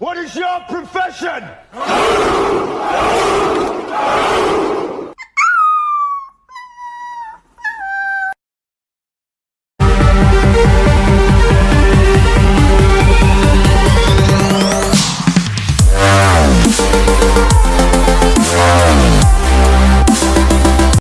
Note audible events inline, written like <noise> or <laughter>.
What is your profession? <laughs>